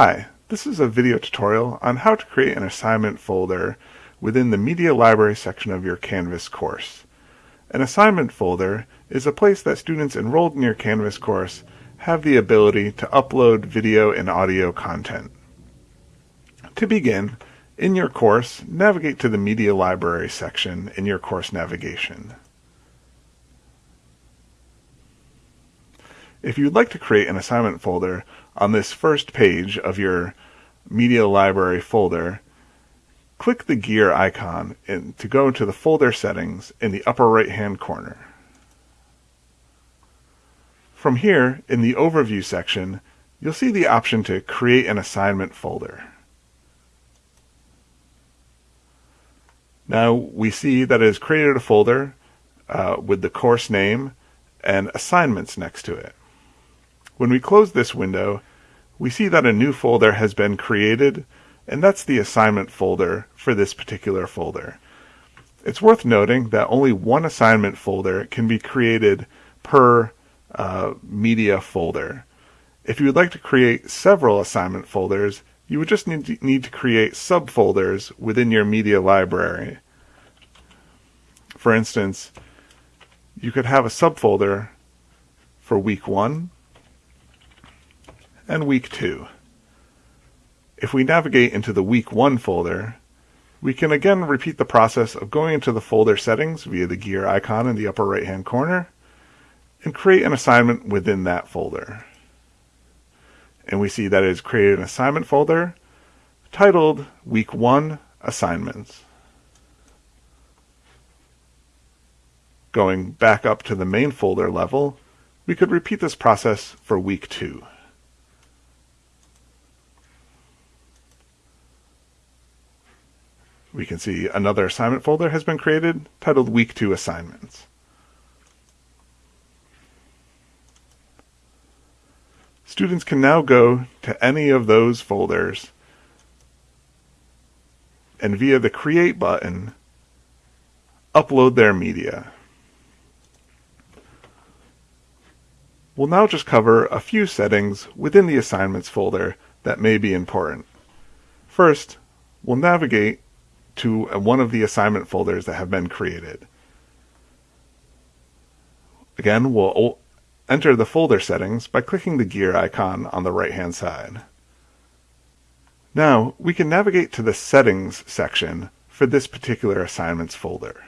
Hi, this is a video tutorial on how to create an assignment folder within the Media Library section of your Canvas course. An assignment folder is a place that students enrolled in your Canvas course have the ability to upload video and audio content. To begin, in your course, navigate to the Media Library section in your course navigation. If you'd like to create an assignment folder on this first page of your Media Library folder, click the gear icon to go to the folder settings in the upper right hand corner. From here, in the Overview section, you'll see the option to create an assignment folder. Now we see that it has created a folder uh, with the course name and assignments next to it. When we close this window, we see that a new folder has been created, and that's the assignment folder for this particular folder. It's worth noting that only one assignment folder can be created per uh, media folder. If you would like to create several assignment folders, you would just need to, need to create subfolders within your media library. For instance, you could have a subfolder for week one, and week 2. If we navigate into the week 1 folder, we can again repeat the process of going into the folder settings via the gear icon in the upper right hand corner and create an assignment within that folder. And we see that it has created an assignment folder titled Week 1 Assignments. Going back up to the main folder level, we could repeat this process for week 2. We can see another assignment folder has been created titled Week 2 Assignments. Students can now go to any of those folders and via the Create button, upload their media. We'll now just cover a few settings within the Assignments folder that may be important. First, we'll navigate to one of the assignment folders that have been created. Again, we'll enter the folder settings by clicking the gear icon on the right hand side. Now, we can navigate to the Settings section for this particular assignments folder.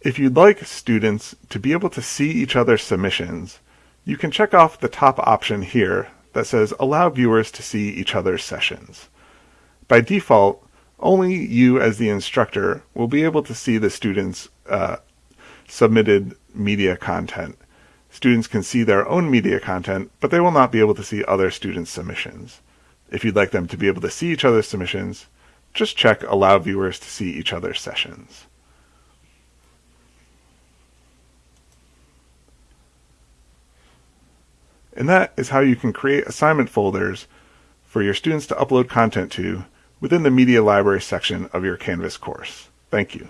If you'd like students to be able to see each other's submissions, you can check off the top option here that says allow viewers to see each other's sessions. By default, only you as the instructor will be able to see the students' uh, submitted media content. Students can see their own media content, but they will not be able to see other students' submissions. If you'd like them to be able to see each other's submissions, just check allow viewers to see each other's sessions. And that is how you can create assignment folders for your students to upload content to within the Media Library section of your Canvas course. Thank you.